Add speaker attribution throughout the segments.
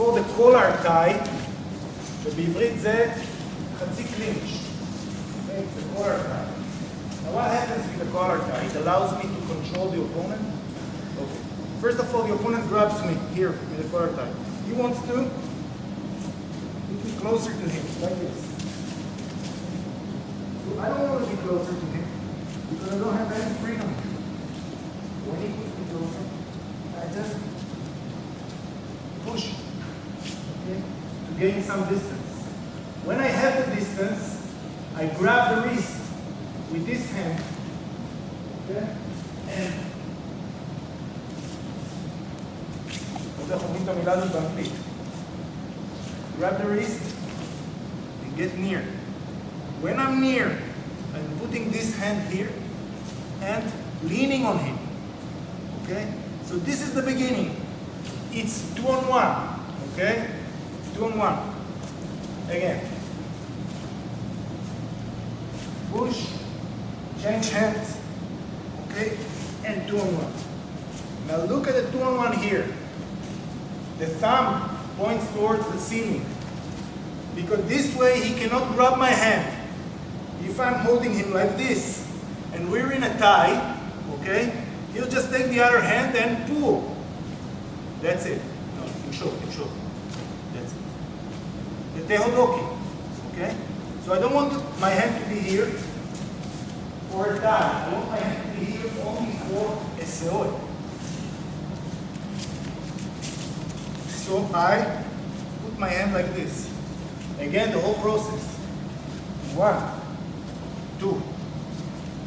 Speaker 1: It's called a collar tie, ובעברית זה חצי קלינץ'. Okay, it's a collar tie. Now what happens with the collar tie? It allows me to control the opponent. Okay. First of all, the opponent grabs me here with the collar tie. He wants to put me closer to him, like this. So I don't want to be closer to him because I don't have any freedom here. gain some distance. When I have the distance, I grab the wrist with this hand, okay, and grab the wrist and get near. When I'm near, I'm putting this hand here and leaning on him. Okay? So this is the beginning. It's two on one. Okay? Two on one. Again. Push, change hands, okay, and two on one. Now look at the two on one here. The thumb points towards the ceiling because this way he cannot grab my hand. If I'm holding him like this and we're in a tie, okay, he'll just take the other hand and pull. That's it. No, control, control. The tehodoki, okay? So I don't want my hand to be here for a tie. I want my hand to be here only for seoi. So I put my hand like this. Again, the whole process. One, two,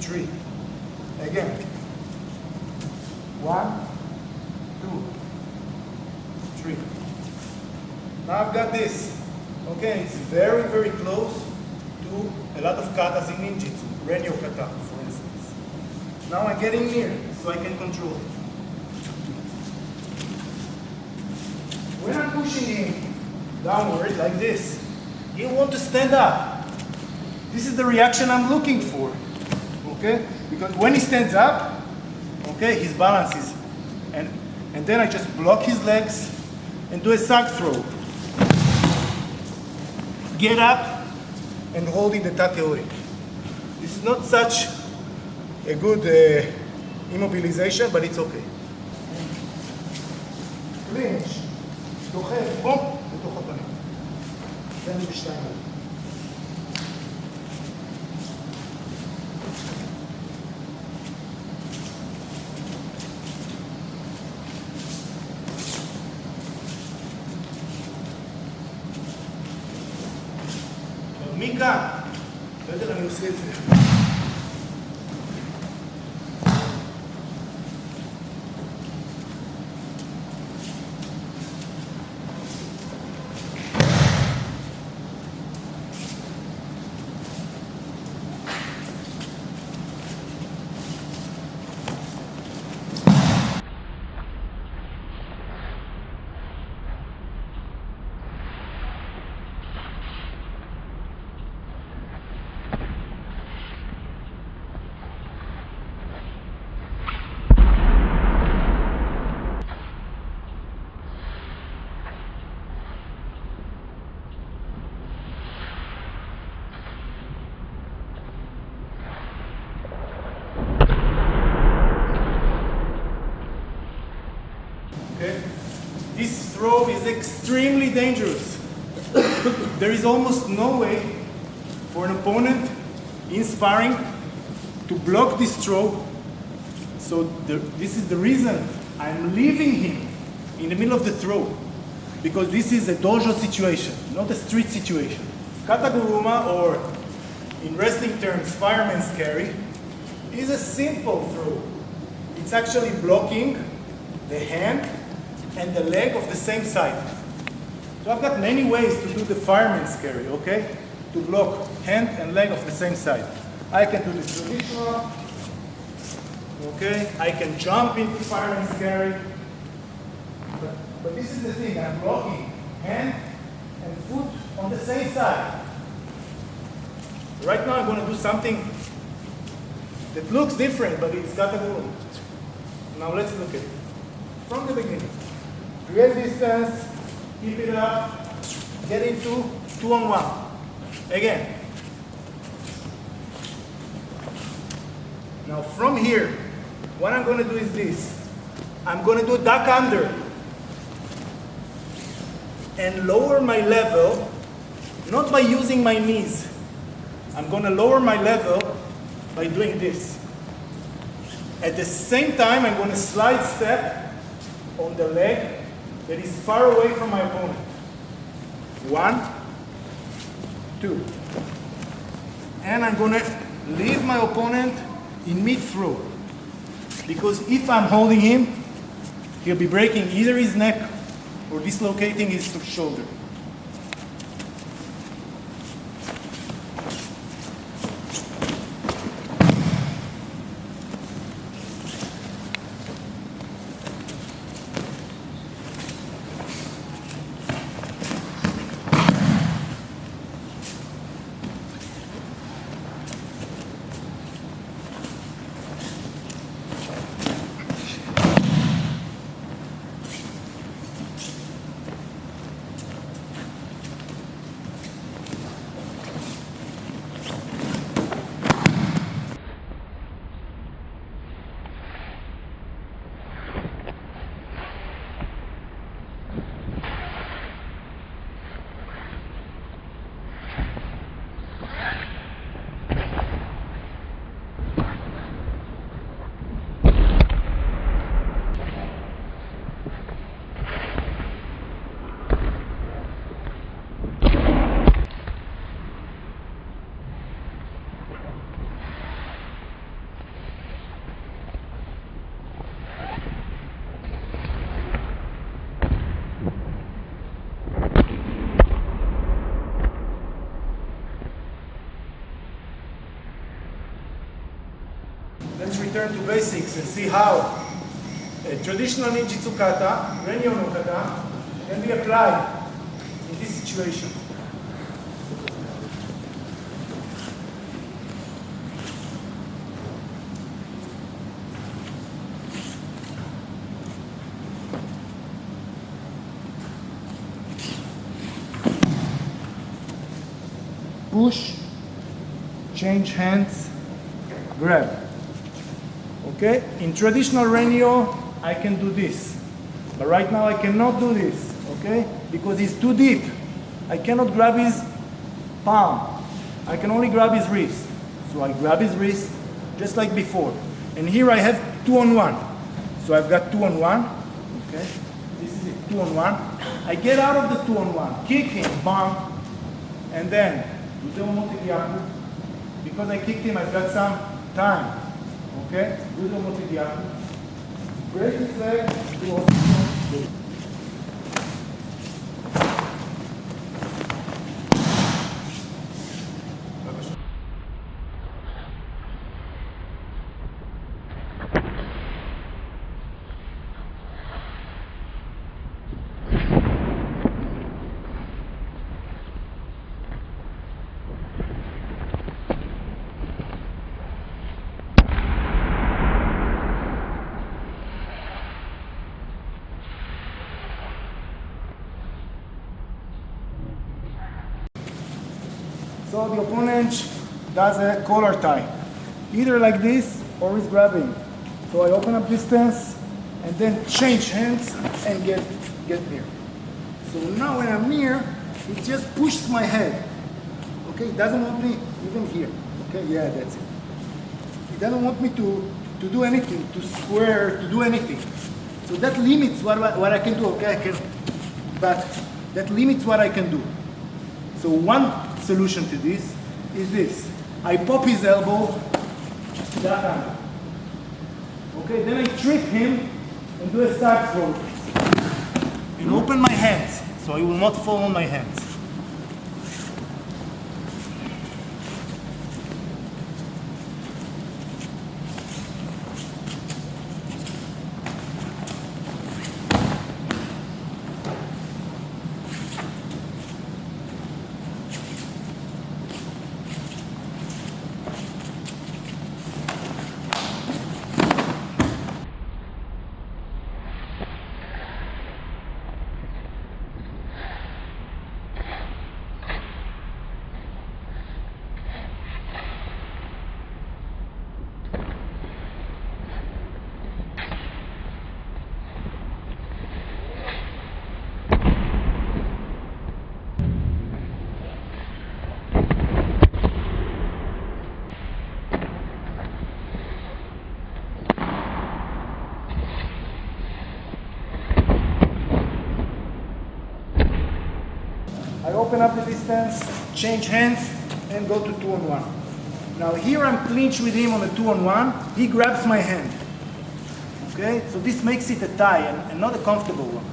Speaker 1: three. Again. One, two, three. Now I've got this. Okay, it's very, very close to a lot of katas in ninjutsu. Renyo kata, for instance. Now I'm getting near, so I can control it. When I'm pushing him downward like this, he'll want to stand up. This is the reaction I'm looking for. Okay? Because when he stands up, okay, his balance is and and then I just block his legs and do a sack throw. Get up and holding the tateori. This is not such a good uh, immobilization, but it's okay. Clinch. דוחף, בום, לתוך הפנים. זה אני בשתיים מכאן, בסדר, אני עושה את זה. Is extremely dangerous. there is almost no way for an opponent in sparring to block this throw. So the, this is the reason I'm leaving him in the middle of the throw. Because this is a dojo situation, not a street situation. Kataguruma, or in wrestling terms, fireman's carry, is a simple throw. It's actually blocking the hand and the leg of the same side. So I've got many ways to do the fireman's carry, okay? To block hand and leg of the same side. I can do the traditional, okay? I can jump into fireman's carry. But, but this is the thing, I'm blocking hand and foot on the same side. Right now I'm going to do something that looks different, but it's got a rule. Now let's look at it. From the beginning. Create distance, keep it up, get into two on one. Again. Now from here, what I'm going to do is this. I'm going to do duck under and lower my level, not by using my knees. I'm going to lower my level by doing this. At the same time, I'm going to slide step on the leg that is far away from my opponent. One, two. And I'm to leave my opponent in mid-throw. Because if I'm holding him, he'll be breaking either his neck or dislocating his shoulder. Let's return to basics and see how a traditional ninjutsu kata, Renyo no kata, can be applied in this situation. Push, change hands, grab. Okay, in traditional Renyo, I can do this. But right now I cannot do this, okay? Because it's too deep. I cannot grab his palm. I can only grab his wrist. So I grab his wrist just like before. And here I have two on one. So I've got two on one, okay? This is it, two on one. I get out of the two on one, kick him, bam, and then, because I kicked him, I've got some time. Okay? Do the motiviato. Break his leg, do also. The opponent does a collar tie, either like this or he's grabbing. So I open up distance and then change hands and get, get near. So now when I'm near, he just pushes my head. Okay, he doesn't want me even here. Okay, yeah, that's it. He doesn't want me to, to do anything, to square, to do anything. So that limits what, what I can do, okay? I can, but that limits what I can do. So one solution to this is this. I pop his elbow, that angle. Okay, then I trip him and do a side throw. And open my hands, so he will not fall on my hands. I open up the distance, change hands, and go to two on one. Now here I'm clinched with him on a two on one. He grabs my hand. Okay, so this makes it a tie and, and not a comfortable one.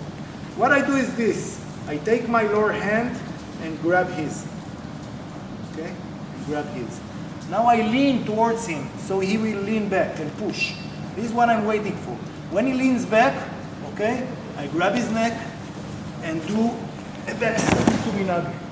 Speaker 1: What I do is this. I take my lower hand and grab his. Okay, and grab his. Now I lean towards him, so he will lean back and push. This is what I'm waiting for. When he leans back, okay, I grab his neck and do a back step